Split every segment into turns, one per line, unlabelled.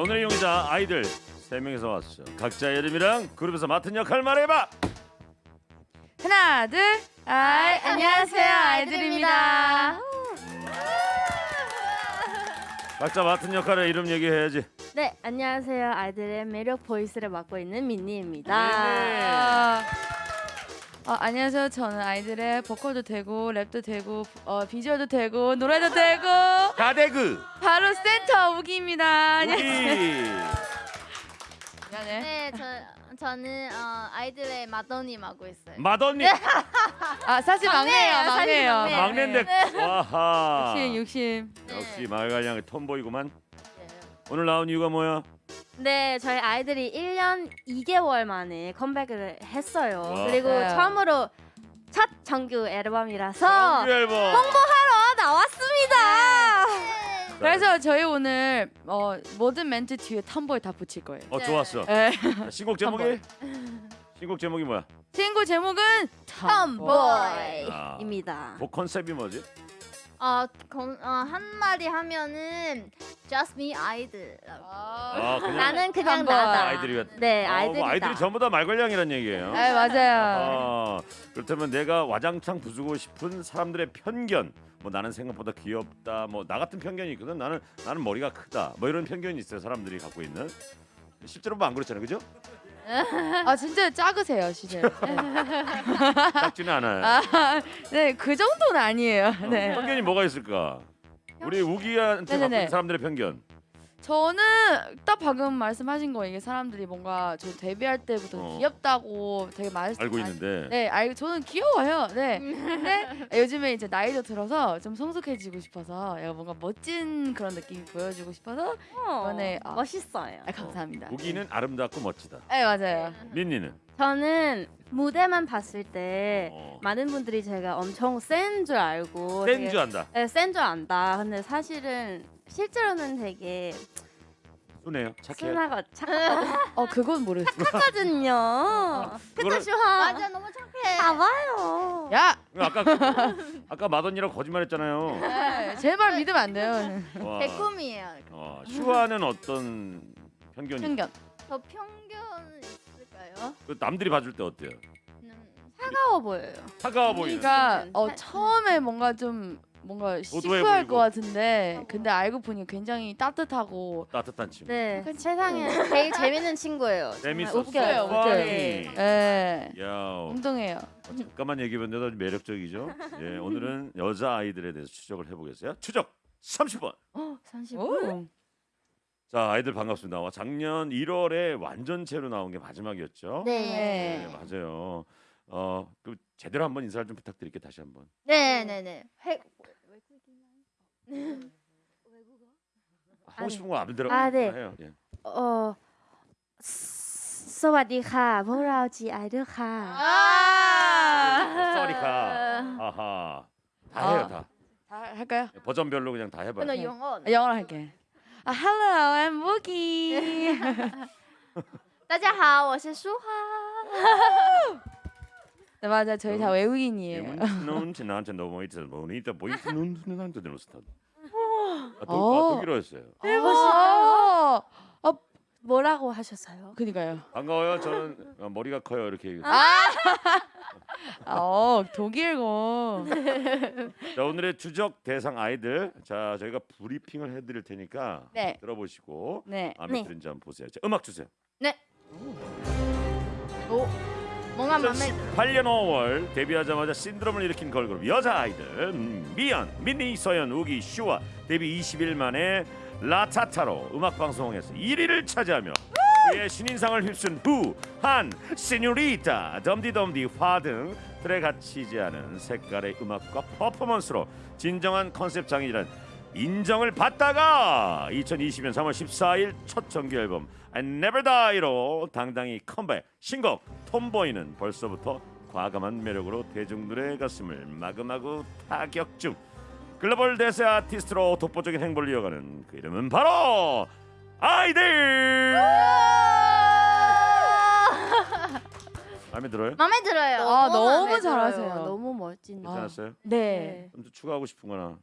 자, 오늘의 용의자 아이들 세 명이서 왔어. 각자 이름이랑 그룹에서 맡은 역할 말해봐.
하나 둘 아이 안녕하세요 아이들입니다
각자 맡은 역할의 이름 얘기해야지.
네, 안녕하세요. 아이들의 매력 보이스를 맡고 있는 민니입니다.
아, 어, 안녕하세요 저는 아이들의 보컬도 되고 랩도 되고 어, 비주얼도 되고 노래도 되고
가대그
바로 센터 우기입니다
우기.
미안해
네, 저 저는 어, 아이들의 마더님 하고 있어요.
mad언니
아 사실 막내예요
막내예요, 사실
막내예요
막내.
막내인데 와하.
욕심 욕심
역시 마을간양의 톰보이구만.
네.
오늘 나온 이유가 뭐야?
네, 저희 아이들이 1년 2개월 만에 컴백을 했어요.
와.
그리고
네.
처음으로 첫 정규 앨범이라서
정규 앨범.
홍보하러 나왔습니다.
그래서 저희 오늘 어, 모든 멘트 뒤에 텀보이 다 붙일 거예요
어 좋았어.
네.
자, 신곡 제목이? 신곡 제목이 뭐야?
친구 제목은
아,
입니다.
곡 컨셉이 뭐지?
어, 건, 어, 한 마디 하면은 Just Me 아이들.
아 그냥
나는 그냥. 나다.
아이들이
네,
아,
아이들이다.
뭐 아이들이 전부 다 말괄량이란 얘기예요.
네 맞아요
아, 그렇다면 내가 와장창 부수고 싶은 사람들의 편견 뭐 나는 생각보다 귀엽다 뭐 나 같은 편견이 있거든 나는 나는 머리가 크다 뭐 이런 편견이 있어요 사람들이 갖고 있는 실제로 뭐안 그렇잖아요 그죠
아 진짜 작으세요 진짜
작지는 않아요.
네그 정도는 아니에요.
어,
네.
편견이 뭐가 있을까? 우리 우기한테
네네네.
있는 사람들의 편견
저는 딱 방금 말씀하신 거 이게 사람들이 뭔가 저 데뷔할 때부터
어.
귀엽다고 되게 말
알고 있는데
네, 알고 저는 귀여워요. 네. 근데 요즘에 이제 나이도 들어서 좀 성숙해지고 싶어서 약간 뭔가 멋진 그런 느낌이 보여주고 싶어서
어,
이번에, 아.
멋있어요.
아, 감사합니다.
우기는 아름답고 멋지다
네, 맞아요.
민니는
저는 무대만 봤을 때
어,
많은 분들이 제가 엄청 센 줄 알고
센 줄 안다
네, 센 줄 안다. 근데 사실은 실제로는 되게
순해요 착해요
순하고 착하거든요.
어, 그건 모르겠어.
그거를
슈하.
맞아, 너무 착해.
봐봐요.
야,
아까 아까 마돈이라고 거짓말했잖아요
네, 제발 믿으면 안 돼요.
와.
개꿈이에요.
어, 슈아는 어떤 편견이
편견.
저 편견 있을까요?
그 남들이 봐줄 때 어때요?
음,
차가워 보여요.
차가워 보이는
그러니까 어,
사-
처음에 뭔가 좀 뭔가 시크할. 것 같은데 근데 알고 보니 굉장히 따뜻하고
따뜻한 친구.
네, 세상에 제일 재밌는 친구예요. 정말
재밌었어.
웃겨요.
웃겨요.
funny.
예.
야,
엉뚱해요.
잠깐만 얘기해봤는데 아주 매력적이죠. 예, 오늘은 여자 아이들에 대해서 추적을 해보겠어요. 추적 30번.
어, 30분.
오.
자, 아이들 반갑습니다. 와, 작년 1월에 완전체로 나온 게 마지막이었죠.
네.
네, 맞아요. 어, 그 제대로 한번 인사를 좀 부탁드릴게요. 다시 한번.
네, 네, 네. 회- 외국어?
하고 싶은 거 안 들어.
아,
해요. 예.
어, 서와디카, 보라오지 아르카.
아,
서와디카. 아하. 다 해요, 다.
다 할까요?
버전별로 그냥 다 해봐요.
나 영어.
영어 할게. 아, hello, I'm Mookie.
大家好，我是舒华。
네, 맞아 저희 다 외국인이에요.
눈 지나쳐 너무 있어 보니 보이스 눈 지나쳐 들었어. 아, 도,
어.
아, 독일어였어요.
아,
뭐라고 하셨어요?
그니까요.
반가워요. 저는 어, 머리가 커요. 이렇게. 얘기해요.
어, 독일고.
자 오늘의 추적 대상 아이들. 자 저희가 브리핑을 해드릴 테니까
네.
들어보시고
네.
마음에
네.
드는지 한번 보세요. 자, 음악 주세요.
오, 뭔가 맘에
2018년 5월 데뷔하자마자 신드롬을 일으킨 걸그룹 여자 아이들 음, 미연, 민니, 서연, 우기, 슈와 데뷔 20일 만에 라타타로 음악 방송에서 1위를 차지하며 그의 신인상을 휩쓴 부, 한, 시뉴리타, 덤디덤디, 화 등 틀에 갇히지 않은 색깔의 음악과 퍼포먼스로 진정한 컨셉 장인이란 인정을 받다가 2020년 3월 14일 첫 정규 앨범 I Never Die로 당당히 컴백 신곡 톰보이는 벌써부터 과감한 매력으로 대중들의 가슴을 마구마구 타격 중 글로벌 대세 아티스트로 독보적인 행보를 이어가는 그 이름은 바로 아이들 마음에 들어요?
마음에 들어요.
아, 너무
마음에
잘하세요.
너무 멋진데.
괜찮았어요?
네.
좀더 추가하고 싶은 거나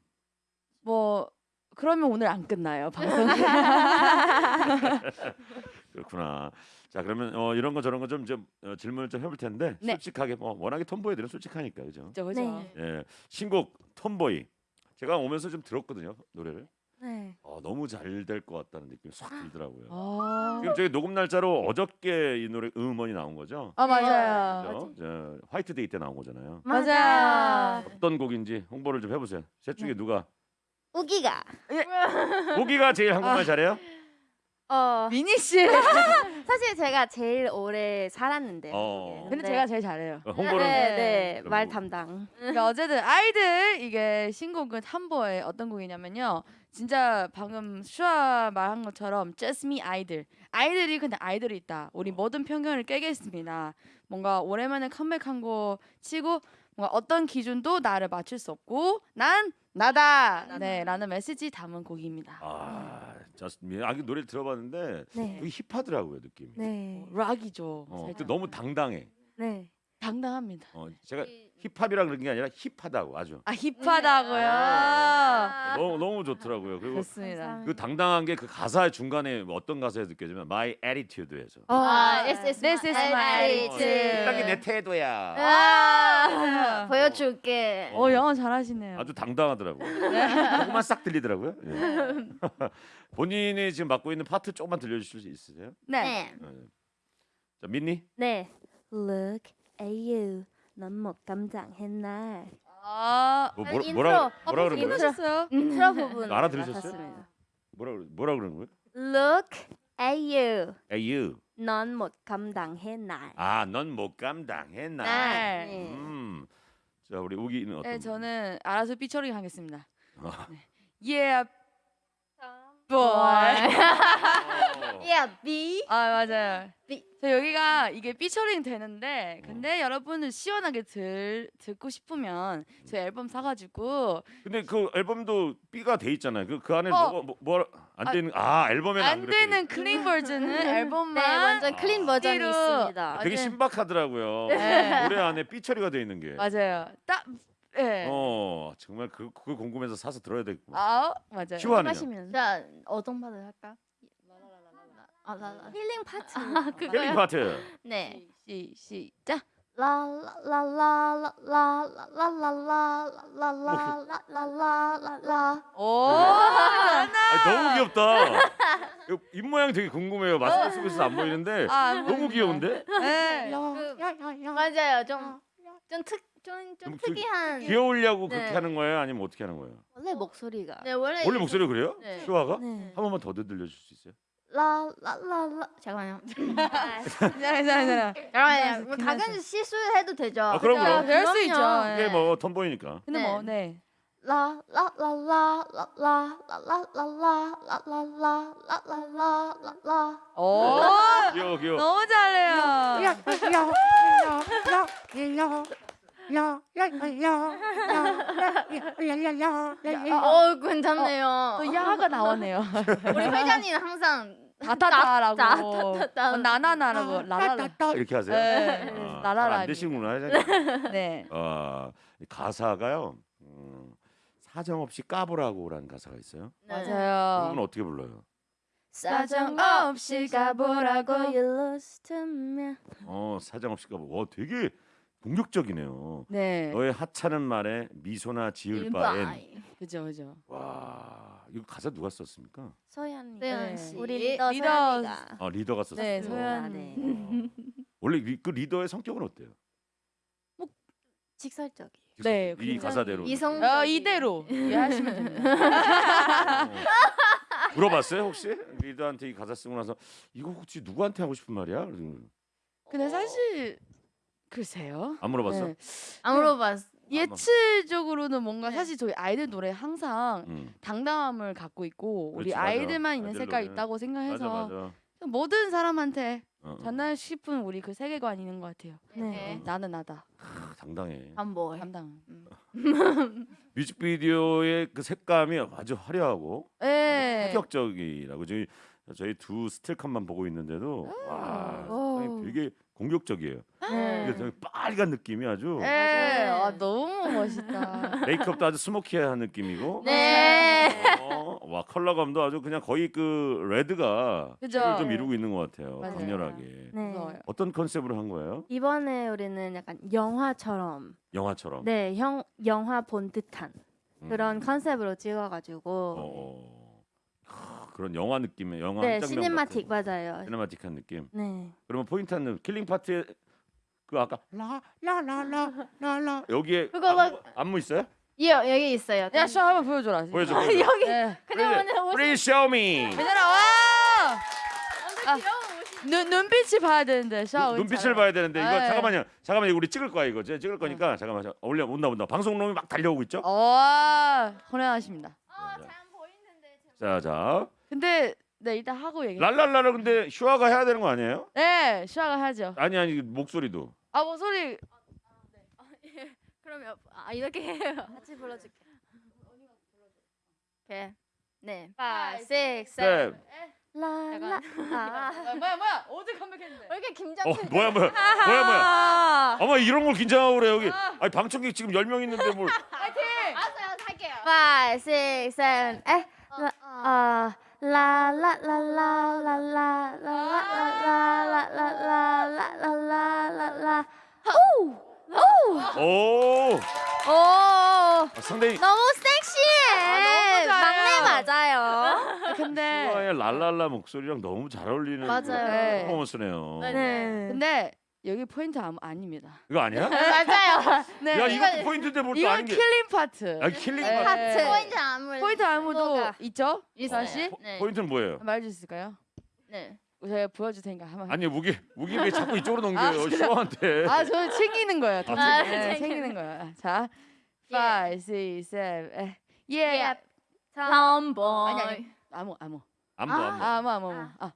뭐 그러면 오늘 안 끝나요 방송이.
그렇구나. 자 그러면 어, 이런 거 저런 거좀좀 어, 질문을 좀 해볼 텐데
네.
솔직하게 뭐 워낙에 톰보이들은 솔직하니까 그죠?
그죠 그죠.
네.
예, 신곡 톰보이 제가 오면서 좀 들었거든요 노래를.
네.
어, 너무 잘 될 것 같다는 느낌이 싹 들더라고요.
아,
지금 저희 녹음 날짜로 어저께 이 노래 음원이 나온 거죠?
아 맞아요.
그죠? 저, 화이트데이 때 나온 거잖아요.
맞아요.
어떤 곡인지 홍보를 좀 해보세요. 셋 중에 누가?
우기가
오기가 제일 한국말 잘해요?
어
미니 씨.
사실 제가 제일 오래 살았는데.
어.
근데 제가 제일 잘해요.
어, 홍보를
네, 네.
그럼
말
뭐-
담당.
그러니까 어쨌든 아이들 이게 신곡은 탐보의 어떤 곡이냐면요. 진짜 방금 슈아 말한 것처럼 Just Me 아이들. 아이들이 근데 아이들이 있다. 우리 모든 편견을 깨겠습니다. 뭔가 오랜만에 컴백한 거 치고 뭔가 어떤 기준도 나를 맞출 수 없고 난 나다. 네, 라는 메시지 담은 곡입니다.
아, 저스틴 아, 그 노래를 들어봤는데
네.
되게 힙하더라고요 느낌이.
네.
락이죠.
어. 근데 너무 당당해.
네.
당당합니다.
어, 제가 힙합이라 그런 게 아니라 힙하다고 아주.
아 힙하다고요.
너무 너무 좋더라고요. 그리고
좋습니다.
그 당당한 게 그 가사의 중간에 뭐 어떤 가사에 느껴지면 My Attitude에서.
아 SS
This is my attitude.
딱히 내 태도야.
아, 보여줄게.
어 영어 잘하시네요.
아주 당당하더라고요. 조금만 싹 들리더라고요. 예. 본인이 지금 맡고 있는 파트 조금만 들려주실 수 있으세요?
네.
네.
네. 자 민니.
네. Look at you. 넌 못 감당해 나?
아,
뭐, 뭐라. 뭐라 뭐라 그런. 거예요?
하셨어요?
인트로 부분
알아들으셨어요? 뭐라 그러- 뭐라 그러는 거예요?
Look at you.
Hey you.
넌 못 감당해 나?
아, 넌 못 감당해 나.
날.
네.
음. 자, 우리 우기는 어떤?
네, 저는 알아서 삐처리 하겠습니다.
아.
네. Yeah, boy.
어.
Yeah, B.
아 맞아요.
삐.
저 여기가 이게 삐 처리 되는데, 근데 여러분은 시원하게 들 듣고 싶으면 저희 앨범 사가지고
근데 그 앨범도 B가 돼 있잖아요. 그 그 안에
어.
뭐가 뭐안
아,
되는 아 앨범에는 안,
되는 clean 버전은 앨범만
네, 완전 clean 버전이
삐로.
있습니다.
되게. 신박하더라고요.
네.
노래 안에 삐 처리가 돼 있는 게.
맞아요. 딱 예.
어, 정말 그 그거 궁금해서 사서 들어야 되겠구나.
아 맞아요.
시원하네요.
하시면
자, 어떤 바를 할까? 아, 라, 라.
killing part. killing part.
네.
시 시작.
라라라라라라라라라라라라라라
오.
아, 너무 귀엽다. 이거 입 모양 되게 궁금해요. 마스크 쓰고 있어서 안 보이는데
아,
너무 귀여운데?
네.
그, 맞아요. 좀, 좀 특, 좀,
좀좀
특이한.
귀여우려고
네.
그렇게 하는 거예요? 아니면 어떻게 하는 거예요?
원래 목소리가
네, 원래.
원래 목소리 가 그래요?
네.
슈아가?
네.
한 번만 더 들려줄 수 있어요?
라라라라
잠깐만요.
괜찮아 괜찮아.
잠깐만요. 뭐 당연히 실수해도 되죠.
아, 그럼, 그럼.
배울 수 있죠.
그럼요.
이게
예.
뭐 톰보이니까.
근데
네.
뭐 네.
라라라라라라라라라라라라라라라
오.
귀여워 귀여워.
너무 잘해요.
어, 괜찮네요.
또 야가 나오네요.
우리 회장님 항상
다타다라고.
따따따.
어, 나나나라고 라라라.
이렇게 하세요?
네.
아,
라라라.
잘안 되시는구나. 회장님.
네.
아, 이 가사가요. 음, 사정없이 까보라고라는 가사가 있어요.
네.
맞아요.
그건 어떻게 불러요?
사정 없이 까보라고.
You'll lose to me
어, 사정 없이 까보. 와, 되게 공격적이네요.
네.
너의 하찮은 말에 미소나 지을 바엔
그죠 그죠.
와 이거 가사 누가 썼습니까?
소연이
소연
네.
씨.
우리 리더
리더.
소연이가
아 리더가 썼어요.
네,
아,
소연.
네.
어. 원래 리, 그 리더의 성격은 어때요?
직설적이에요
네,
이
굉장히
가사대로
이성.
어, 이대로 이해하시면 됩니다.
어. 물어봤어요 혹시 리더한테 이 가사 쓰고 나서 이거 혹시 누구한테 하고 싶은 말이야?
근데 사실 글쎄요.
안 물어봤어?
네.
안 물어봤어.
예측적으로는 뭔가
네.
사실 저희 아이들 노래 항상
응.
당당함을 갖고 있고 우리
그렇지, 맞아.
아이들만 있는
아이들
색깔. 있다고
맞아
생각해서
맞아.
모든 사람한테
어, 어.
전하고 싶은 우리 그 세계관 있는 것 같아요.
네.
나는 나다.
아, 당당해.
반복.
담당.
뮤직비디오의 그 색감이 아주 화려하고
네.
파격적이라고 자, 저희 두 스틸컷만 보고 있는데도 와
오.
상당히 되게 공격적이에요.
네.
되게 빨간 느낌이 아주
네.
아,
너무 멋있다.
메이크업도 아주 스모키한 느낌이고
네.
어, 와 컬러감도 아주 그냥 거의 그 레드가
그죠?
좀 이루고 있는 것 같아요.
맞아요.
강렬하게.
네.
무서워요.
어떤 컨셉으로 한 거예요?
이번에 우리는 약간 영화처럼
영화처럼.
네, 형, 영화 본 듯한
음.
그런 컨셉으로 찍어가지고
어, 어. 그런 영화 느낌의 영화
네, cinematic
같은
맞아요.
cinematic한 느낌.
네.
그러면 포인트는 killing part에 그 아까 라라라라라라 여기에
그거
안무,
막-
안무 있어요?
이 여기 있어요.
야, 슈아 한번 보여줘라.
보여줘. 보여줘.
여기
네.
그냥 오늘 옷이
Please show me.
얘들아 와! 아,
귀여운 옷이.
눈 눈빛이 봐야 되는데
눈- 눈빛을 봐야 되는데 이거
네.
잠깐만요. 잠깐만요. 우리 찍을 거야 이거. 제가 찍을 거니까 잠깐만. 자, 올려 온다 온다. 방송놈이 막 달려오고 있죠?
와, 훌륭하십니다.
아, 잘 보이는데.
자, 자.
근데 네 이따 하고 얘기.
랄랄라를 근데 슈아가 해야 되는 거 아니에요?
네, 슈아가 하죠.
아니 아니 목소리도.
아 목소리
그러면 아 이렇게 해요.
같이 불러줄게.
오케이. 네.
Five,
six,
네.
라라. 아.
아, 뭐야 뭐야 어제 컴백했는데.
왜 이렇게 김장?
어 뭐야 뭐야 뭐야 뭐야. 어머 이런 걸 긴장하고 그래 여기. 아니 방청객 지금 10명 있는데 뭘.
파이팅!
알았어요, 할게요.
Five, six, seven, eight.
어,
라,
어.
아, 라라라라라라라라라라라라라라라라.
오.
오,
아, 상당히
너무 섹시해.
아, 너무 잘해요.
막내 맞아요.
근데
슈아의 랄랄라 목소리랑 너무 잘 어울리는
맞아요.
그
네.
퍼포먼스네요.
네.
네.
근데 여기 포인트 안무, 아닙니다.
이거 아니야?
맞아요.
네.
야 이것도 포인트인데 뭘또
이건
아닌 게.
killing part.
아 killing
네.
part. part.
포인트 안무.
포인트 안무도
뭐가?
있죠?
있어요.
다시
네.
포인트는 뭐예요?
말해줄 수 있을까요?
네.
제가 보여줄 테니까 한번.
아니 우기 우기 왜 자꾸 이쪽으로 넘겨요?
아?
슈아한테.
아, 저 챙기는 거예요. 더
아,
챙- 네,
챙기는
챙기는 거예요. 자,
예.
five, six, seven, eight. 예.
예. tomboy.
아니 아니. 아무 아무.
안무
아.
안무.
아무 아무 아무. 아.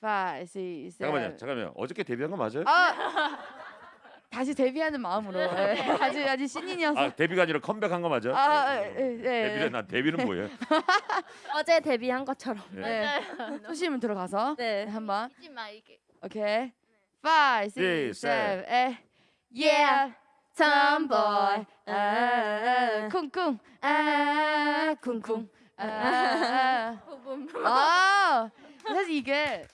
Five, six, seven.
잠깐만요. 잠깐만요. 어저께 데뷔한 거 맞아요?
아. 다시 데뷔하는 마음으로. 예. 아직 아직 신인이어서.
아 데뷔가 아니라 컴백한 거 맞아?
아, 예, 예.
데뷔는 난 데뷔는 뭐예요?
어제 데뷔한 것처럼.
예.
네. 소심을 들어가서
네.
한번.
잊지 마 이게.
오케이. Five,
Six,
six, seven, eight. Yeah, tomboy. 아, 쿵쿵. 아, 쿵쿵. 아, 아. 사실 이게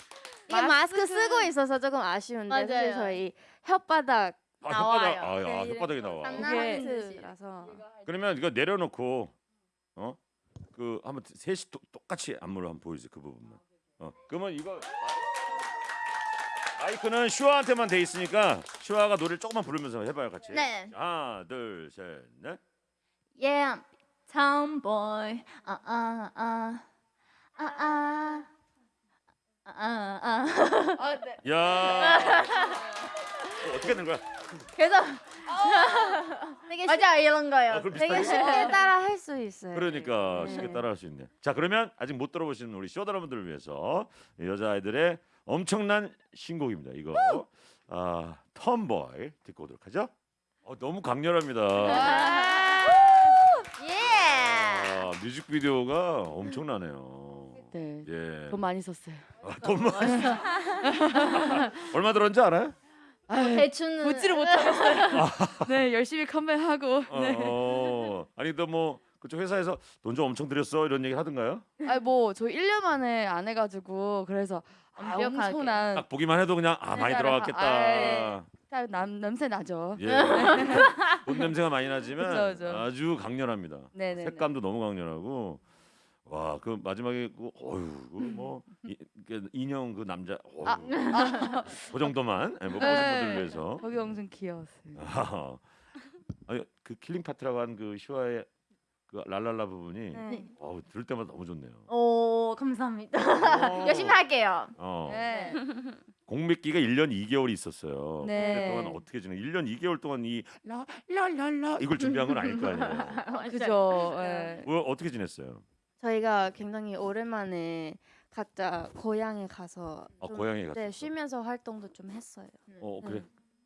이게 마스크 쓰고 있어서 조금 아쉬운데 사실
맞아요.
저희 혓바닥
아,
나와요.
혓바닥, 아, 야,
네,
혓바닥이 나와.
장난하는 듯이.
듯이라서
그러면 이거 내려놓고 어? 그 한번 셋이 또, 똑같이 안무를 한번 보여주세요. 그 부분만. 어. 그러면 이거 마이크는 슈아한테만 돼 있으니까 슈아가 노래를 조금만 부르면서 해봐요 같이.
네.
하나, 둘, 셋, 넷.
Yeah, tomboy. 아, 아, 아. 아, 아. 아, 아, 아.
아, 네.
야. 어, 어떻게 된 거야?
그래서
되게,
맞아 이런 거예요.
아, 되게.
쉽게 따라 할 수 있어요.
그러니까
네.
쉽게 따라 할 수 있네. 자 그러면 아직 못 들어보신 우리 쇼 여러분들을 위해서 여자 아이들의 엄청난 신곡입니다. 이거 아 텀보이 듣고 오도록 하죠. 어, 너무 강렬합니다.
예.
아, 뮤직비디오가 엄청나네요.
네.
예.
돈 많이 썼어요.
아, 돈 많이. 얼마 들었는지 알아요?
대충은
보지를 못하겠어요. 네, 열심히 컴백하고.
어,
네.
어. 아니 너뭐 그쪽 회사에서 돈 좀 엄청 들였어 이런 얘기 하던가요?
아니 뭐 저희 1년 만에 안 해가지고 그래서 아,
완벽하게.
엄청난
딱 보기만 해도 그냥 아 많이
네,
들어갔겠다.
아, 딱 남, 냄새 나죠.
예. 돈 냄새가 많이 나지만
그쵸, 그쵸.
아주 강렬합니다.
네네.
색감도 너무 강렬하고 와 그 마지막에 그 어유 그뭐 인형 그 남자 어휴, 그 정도만 예, 못 보신
네.
분들 위해서
거기 엄청 귀여웠어요.
아니 그 killing part라고 한그 슈아의 그 랄랄라 부분이
네.
어우 들을 때마다 너무 좋네요.
오 감사합니다. 열심히 할게요.
어.
네.
공백기가 1년 2개월이 있었어요.
네.
그동안 어떻게 지내? 1년 2개월 동안 이 라랄랄라 이걸 준비한 건 아닐 거 아니에요.
그죠. 네.
뭐, 어떻게 지냈어요?
저희가 굉장히 오랜만에 각자 고향에 가서
아,
좀,
고향에 갔었어.
네, 쉬면서 활동도 좀 했어요.
어 그래?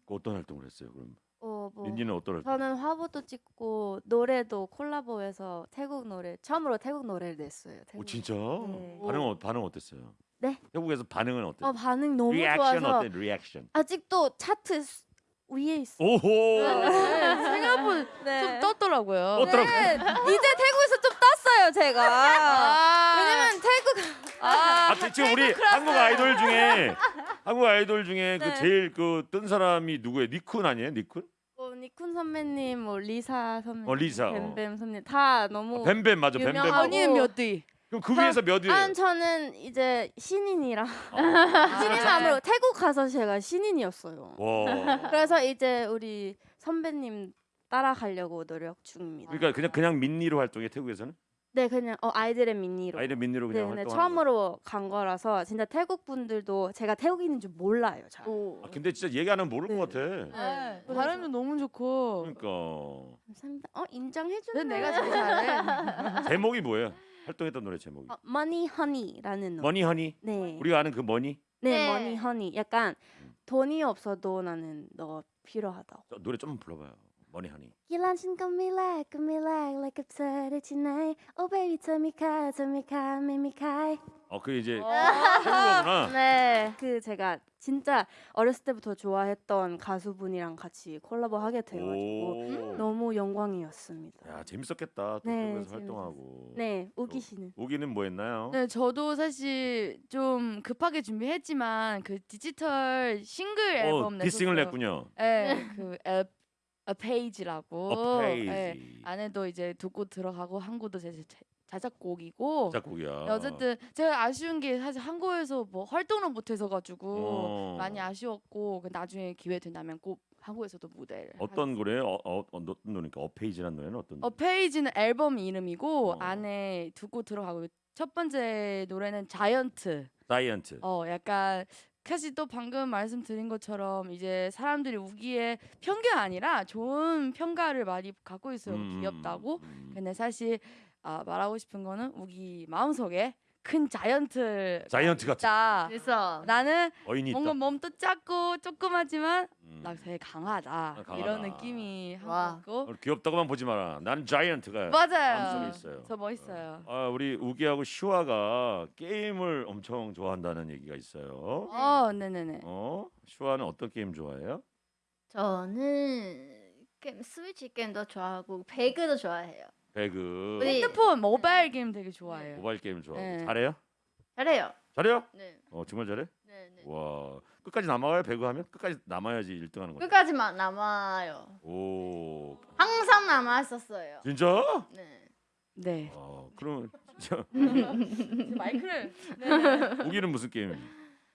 그 어떤 활동을 했어요? 그럼
어, 뭐
민니는 어떨?
저는 화보도 찍고 노래도 콜라보해서 태국 노래 처음으로 태국 노래를 냈어요. 태국.
오 진짜?
네.
반응 어 반응 어땠어요?
네?
태국에서 반응은 어땠어요?
어 반응 너무
리액션
좋아서
어때? 리액션.
아직도 차트 수- 위에 있어.
오호.
네, 생각보다
네.
좀 떴더라고요.
떴더라고요.
네, 이제 태국에서 좀 떴어요 제가.
아,
왜냐면 태국
아,
아, 지금 우리 한국 아이돌 중에 한국 아이돌 중에 그
네.
제일 그 뜬 사람이 누구예요? 니쿤 아니에요? 니쿤?
뭐 니쿤 선배님, 뭐 리사 선배님,
어, 리사, 어.
뱀뱀 선배님 다 너무.
뱀뱀 맞아. 뱀뱀.
언니는 몇 위?
그럼 그 위에서 몇 위예요?
아 저는 이제 신인이라
아,
신인함으로 태국 가서 제가 신인이었어요.
와.
그래서 이제 우리 선배님 따라가려고 노력 중입니다.
그러니까 그냥 그냥 민니로 활동해 태국에서는?
네, 그냥 어, 아이들의 민니로.
아이들 민니로
네,
그냥
네,
활동하는
처음으로 간 거라서 진짜 태국 분들도 제가 태국인인 줄 몰라요. 잘.
아, 근데 진짜 얘기 안 하면 모를
네.
것 같아.
네,
그래서-
발음도 너무 좋고.
그러니까
감사합니다. 어 인정해 주네.
내가 제일 잘해.
제목이 뭐예요? 활동했던 노래 제목이.
어, Money Honey라는 노래.
Money Honey.
네.
우리가 아는 그 money
네,
네.
Money Honey. 약간 돈이 없어도 나는 너 필요하다고.
저 노래 좀 불러봐요. 머니 허니.
밀라 그 밀라 like a tonight Oh baby tell me 카 tell me 카 make me cry
어 그 이제
와.
태국어구나.
네. 그 제가 진짜 어렸을 때부터 좋아했던 가수분이랑 같이 콜라보 하게 돼가지고
오.
너무 영광이었습니다.
야 재밌었겠다. 또
네, 재밌었어요.
활동하고.
네, 우기 씨는
우기는 뭐 했나요?
네, 저도 사실 좀 급하게 준비했지만 그 디지털 싱글 앨범
어. 디싱을 냈군요.
네, 그 앱, A Page라고.
어,
네,
페이지.
안에도 이제 두 곡 들어가고 한 곡도 제 제- 자작곡이고.
작곡이야.
네, 어쨌든 제가 아쉬운 게 사실 한국에서 뭐 활동을 못해서 가지고
어.
많이 아쉬웠고 그 나중에 기회 된다면 꼭 한국에서도 무대를
어떤 노래? 어, 어, 어, 어떤 노래니까 A Page라는 노래는 어떤?
A Page는 앨범 이름이고
어.
안에 두 곡 들어가고 첫 번째 노래는
Giant. Giant.
어 약간 사실 또 방금 말씀드린 것처럼 이제 사람들이 우기의 편견 아니라 좋은 평가를 많이 갖고 있어요.
음,
귀엽다고.
음.
근데 사실 아, 말하고 싶은 거는 우기 마음속에 큰 자이언트
자이언트 같은
있다.
그래서
나는
어인이
뭔가
있다.
몸도 작고 조그마지만
음.
나 되게 강하다.
강하다.
이런 느낌이
와.
한고
어, 귀엽다고만 보지 마라. 나는 자이언트가
맞아요.
마음속에 있어요.
저 멋있어요.
아 우리 우기하고 슈아가 게임을 엄청 좋아한다는 얘기가 있어요.
어, 네네네.
어? 슈아는 어떤 게임 좋아해요?
저는 게임 스위치 게임도 좋아하고 배그도 좋아해요.
배그.
우리-
핸드폰 모바일 게임 되게 좋아해요.
모바일 게임 좋아하고
네.
잘해요?
잘해요.
잘해요?
네.
어 정말 잘해?
네, 네.
와 끝까지 남아요 배그 하면 끝까지 남아야지 1등하는 거야.
끝까지만 남아요.
오
항상 남았었어요.
진짜?
네.
네.
어 그럼 진짜
마이크를. 네네.
우기는 무슨 게임?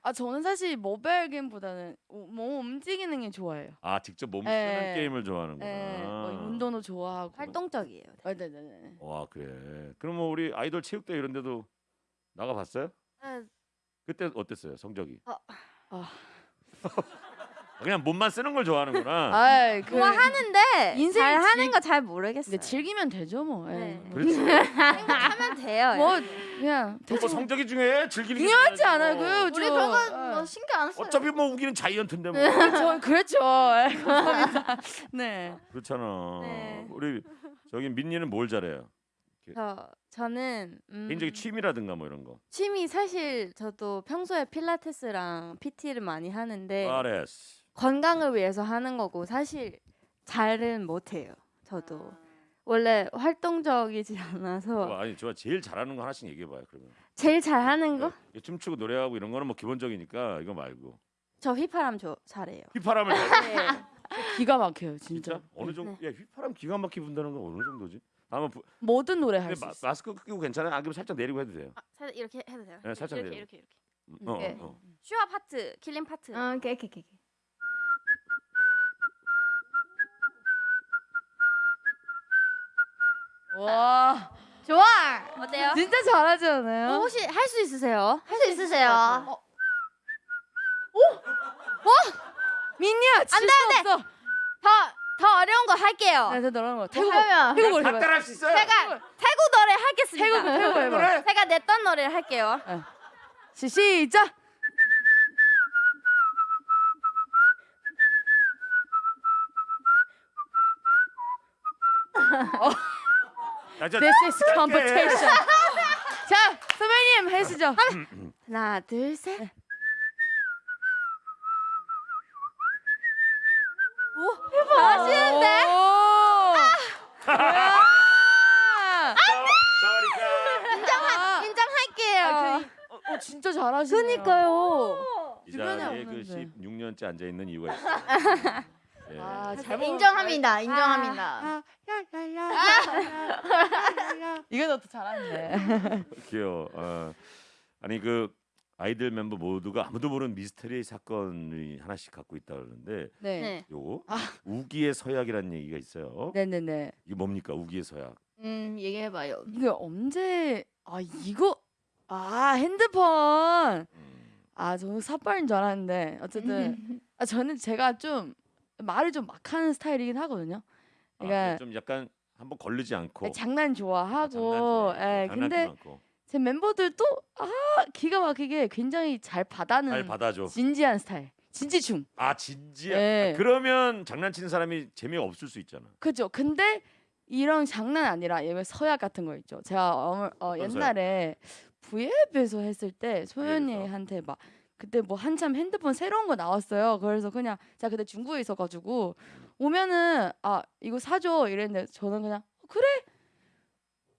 아 저는 사실 모바일 게임보다는 우- 몸 움직이는 게 좋아해요.
아 직접 몸 쓰는
네.
게임을 좋아하는구나.
네. 뭐 운동도 좋아하고.
활동적이에요.
아, 네네네.
와 그래. 그럼 뭐 우리 아이돌 체육대 이런 데도 나가 봤어요?
네,
그때 어땠어요 성적이?
어.
아.
그냥 몸만 쓰는 걸 좋아하는구나.
아이 그
좋아 하는데
인생
잘 하는
즐-
거잘 모르겠어요.
근데 즐기면 되죠 뭐. 예.
네.
그렇지.
하면 돼요.
뭐 그냥
뭐
대충
성적이 중요해? 즐기는 게
중요하지
중요하지
않아요.
뭐.
그
우리
저-
그건
예.
뭐 신경 안 써요.
어차피 뭐 우기는 자이언트인데 뭐.
저 그렇죠. 예, 감사합니다. 네.
그렇잖아.
네.
우리 저기 민니는 뭘 잘해요?
저 저는 음,
개인적인 취미라든가 뭐 이런 거.
취미 사실 저도 평소에 필라테스랑 PT를 많이 하는데
아레스.
건강을 위해서 하는 거고 사실 잘은 못해요. 저도 원래 활동적이지 않아서
어, 아니 저 제일 잘하는 거 하나씩 얘기해 봐요. 그러면.
제일 잘하는 거?
예, 춤추고 노래하고 이런 거는 뭐 기본적이니까 이거 말고.
저 휘파람 저 잘해요.
휘파람을.
네.
기가 막혀요,
진짜?
진짜.
어느 정도? 야 휘파람 기가 막히게 분다는 건 어느 정도지? 한번 부...
모든 노래 할
근데
수
마,
있어.
마스크 끼고 괜찮아요? 안 그러면 살짝 내리고 해도 돼요.
아, 살짝 이렇게 해도 돼요?
네, 살짝
이렇게
내려.
이렇게 이렇게.
음, 어,
네.
어, 어.
슈아 파트, killing part.
어, 오케이, 오케이, 오케이.
와,
좋아.
어때요?
진짜 잘하지 않아요?
어, 혹시 할 수 있으세요?
할 수 있으세요.
어,
민니야,
질안 돼, 수안 돼.
없어.
더, 더 어려운 거 할게요.
네, 저 너랑 거. 태국
그러면
태국 노래
다
해봐.
따라할 수 있어요?
제가 태국 노래 하겠습니다.
태국 태국 해봐.
노래?
제가 냈던 노래를 할게요.
시, 시작.
자, 자,
This is competition. 자, 선배님 해주죠.
하나, 둘, 셋.
하시는데? 뭐야?
쏘리카.
인정할게요.
아, 그, 어, 어, 진짜 잘하시네요.
그니까요.
이 자리에 그
없는데.
16년째 앉아 있는 이유가 있어. 예.
아, 잘
인정합니다. 인정합니다.
아. 이거 더 잘하는데.
귀여워. 어. 아니 그 아이들 멤버 모두가 아무도 모르는 미스터리 사건이 하나씩 갖고 있다 그러는데
네.
네.
요거
아.
우기의 서약이라는 얘기가 있어요.
네네네.
이게 뭡니까 우기의 서약?
음 얘기해봐요.
이게 언제? 아 이거 아 핸드폰.
음.
아 저는 삿발인 줄 알았는데 어쨌든 아 저는 제가 좀 말을 좀 막 하는 스타일이긴 하거든요.
아,
그러니까
좀 약간 한번 걸리지 않고
장난 좋아하고,
장난치고,
예,
장난치지
근데
않고
제 멤버들도 아 기가 막히게 굉장히 잘 받아는
잘 받아줘.
진지한 스타일, 진지충.
아 진지해.
예.
아, 그러면 장난치는 사람이 재미가 없을 수 있잖아.
그죠? 근데 이런 장난 아니라 예를 서약 같은 거 있죠. 제가 어, 어, 옛날에 V앱에서 했을 때? 소연이한테 막 그때 뭐 한참 핸드폰 새로운 거 나왔어요. 그래서 그냥 제가 그때 중국에 있어가지고 오면은 아 이거 사줘 이랬는데 저는 그냥 어, 그래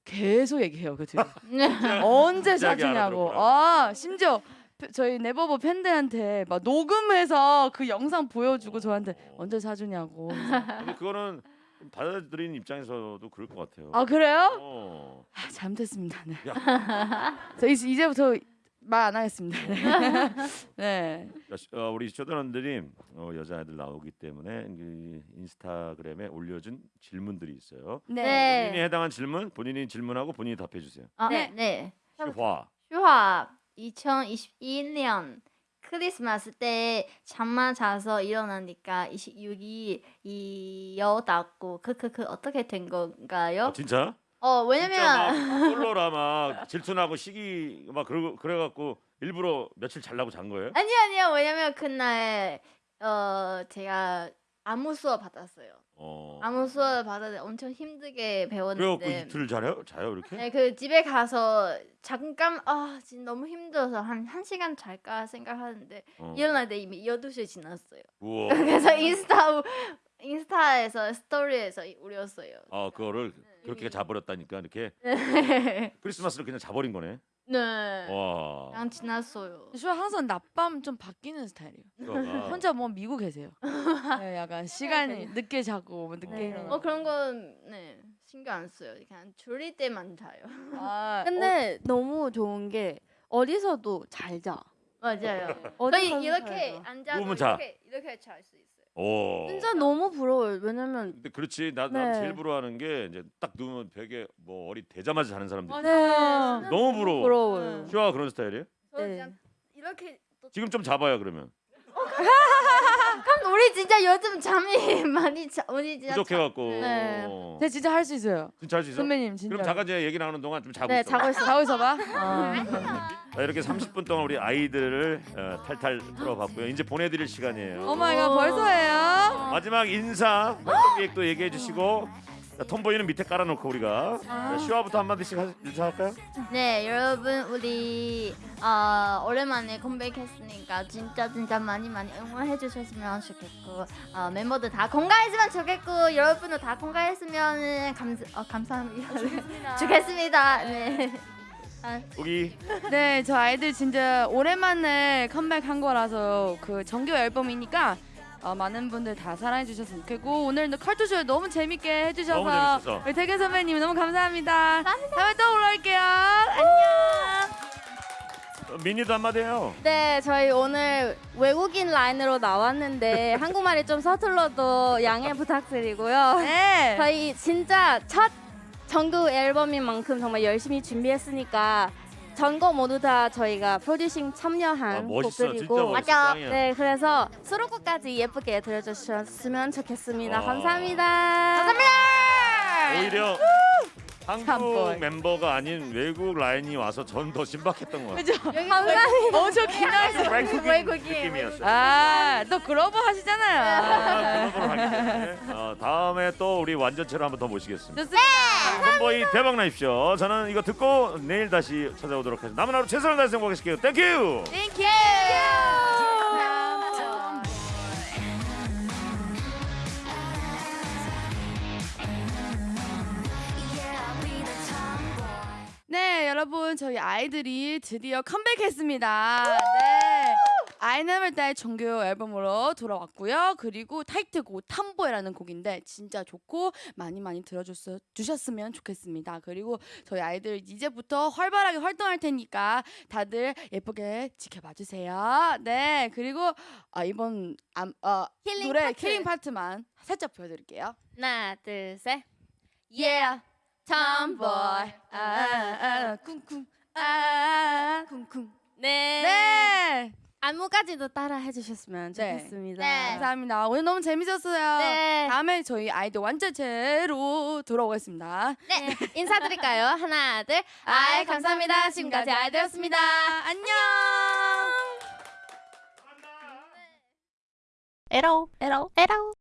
계속 얘기해요 그 뒤에 언제 사주냐고.
아
심지어 페- 저희 네버버 팬들한테 막 녹음해서 그 영상 보여주고 저한테
어.
언제 사주냐고
근데 그거는 좀 받아들이는 입장에서도 그럴 것 같아요.
아 그래요?
어.
아, 잘못했습니다. 네. 저 이제, 이제부터 말 안 하겠습니다. 네.
자, 시- 어, 우리 쇼다런들이 어, 여자애들 나오기 때문에 그 인스타그램에 올려준 질문들이 있어요.
네.
본인이 해당한 질문 본인이 질문하고 본인이 답해 주세요.
아,
네.
네.
슈화.
휴학 2021년 크리스마스 때 잠만 자서 일어나니까 26일 이어닫고 크크크 어떻게 된 건가요?
아, 진짜?
어
진짜
왜냐면
막 솔로라 막 질투나고 시기 막 그러고 그래갖고 일부러 며칠 잘라고 잔 거예요?
아니 아니요 왜냐면 그날 어 제가 아무 수업 받았어요.
어.
아무 수업 받았는데 엄청 힘들게
그래갖고
배웠는데
이틀 자요? 자요 이렇게?
네, 그 집에 가서 잠깐 아 지금 너무 힘들어서 한한 시간 잘까 생각하는데
어.
일어날 때 이미 12시 지났어요.
우와.
그래서 인스타 인스타에서 스토리에서 올렸어요.
아 그거를 그렇게 자버렸다니까 이렇게
네.
크리스마스를 그냥 자버린 거네.
네.
와.
그냥 지났어요.
저 항상 낮밤 좀 바뀌는 스타일이에요.
슈아가
혼자 뭐 미국 계세요. 네, 약간 시간이 늦게 자고 뭐 늦게
네.
일어나.
어 그런 건 네. 신경 안 써요. 그냥 졸릴 때만 자요.
아,
근데 너무 좋은 게 어디서도 잘 자.
맞아요.
어디
이렇게. 앉아도
누우면 자.
이렇게 이렇게 잘 수 있어 요.
오.
진짜 너무 부러워요. 왜냐면
근데 그렇지 나,
네.
나 제일 부러워하는 게 이제 딱 누우면 벽에 머리 대자마자 자는 사람들
어,
있
맞아요.
너무 부러워
부러워요.
슈화가 그런 스타일이에요?
저
네.
그냥 이렇게 또
지금 좀 잡아요 그러면
그럼 우리 진짜 요즘 잠이 많이 자 우리 진짜
부족해갖고
네.
어.
제가 진짜 할 수 있어요.
진짜 할 수 있어?
선배님 진짜.
그럼 잠깐 이제 얘기 나누는 동안 좀 자고
네,
있어
자고 있어.
자고 있어봐. 아.
자, 이렇게 30분 동안 우리 아이들을 어, 탈탈 풀어봤고요 이제 보내드릴 시간이에요
Oh my god 벌써예요.
마지막 인사 활동 계획도 얘기해 주시고 자, 톰보이는 밑에 깔아놓고 우리가. 자, 슈아부터 한마디씩 하- 인사할까요?
네 여러분 우리 어, 오랜만에 컴백했으니까 진짜 진짜 많이 많이 응원해 주셨으면 좋겠고 어, 멤버들 다 건강했으면 좋겠고 여러분도 다 건강했으면 감 어, 감사합니다. 좋겠습니다. 네. 아,
우기.
네, 저 아이들 진짜 오랜만에 컴백한 거라서 그 정규 앨범이니까 어, 많은 분들 다 사랑해 주셨으면 좋겠고 오늘도 칼투쇼 너무 재밌게 해주셔서
너무 재밌었어.
우리 태균 선배님 너무 감사합니다. 다음에 또 올라올게요. 안녕.
어, 미니도 한마디 해요
네, 저희 오늘 외국인 라인으로 나왔는데 한국말이 좀 서툴러도 양해 부탁드리고요.
네.
저희 진짜 첫 정규 앨범인 만큼 정말 열심히 준비했으니까 전거 모두 다 저희가 프로듀싱 참여한
아, 멋있어
곡들이고
멋있어
맞아.
네, 그래서 수록곡까지 예쁘게 들려주셨으면 좋겠습니다.
와.
감사합니다.
감사합니다
오히려 한국. 멤버가 아닌 외국 라인이 와서 전 더 신박했던 것 같아요.
그죠?
여기
엄청 긴장했어.
외국인
외국인.
느낌이었어요.
아, 또 글로벌 하시잖아요.
아, 어, 다음에 또 우리 완전체로 한번 더 모시겠습니다.
좋습니다.
TOMBOY 대박 나십시오. 저는 이거 듣고 내일 다시 찾아오도록 하겠습니다. 남은 하루 최선을 다해서 행복하실게요. Thank you.
Thank you. 네, 여러분 저희 아이들이 드디어 컴백했습니다. 네. I NEVER DIE의 정규 앨범으로 돌아왔고요. 그리고 타이틀곡 TOMBOY라는 곡인데 진짜 좋고 많이 많이 들어줬 주셨으면 좋겠습니다. 그리고 저희 아이들 이제부터 활발하게 활동할 테니까 다들 예쁘게 지켜봐 주세요. 네, 그리고 아, 이번 암, 어,
힐링
노래
파트.
킬링 파트만 살짝 보여드릴게요.
하나, 둘, 셋.
Yeah.
Tomboy 아, 아, 아, 쿵쿵 아, 아, 아, 쿵쿵
네.
네
안무까지도 따라 해주셨으면
네.
좋겠습니다.
네.
감사합니다 오늘 너무 재밌었어요
네.
다음에 저희 아이들 완전체로 돌아오겠습니다
네. 인사드릴까요? 하나, 둘. 아이, 감사합니다. 지금까지 아이들였습니다.
안녕
에러, 에러, 에러.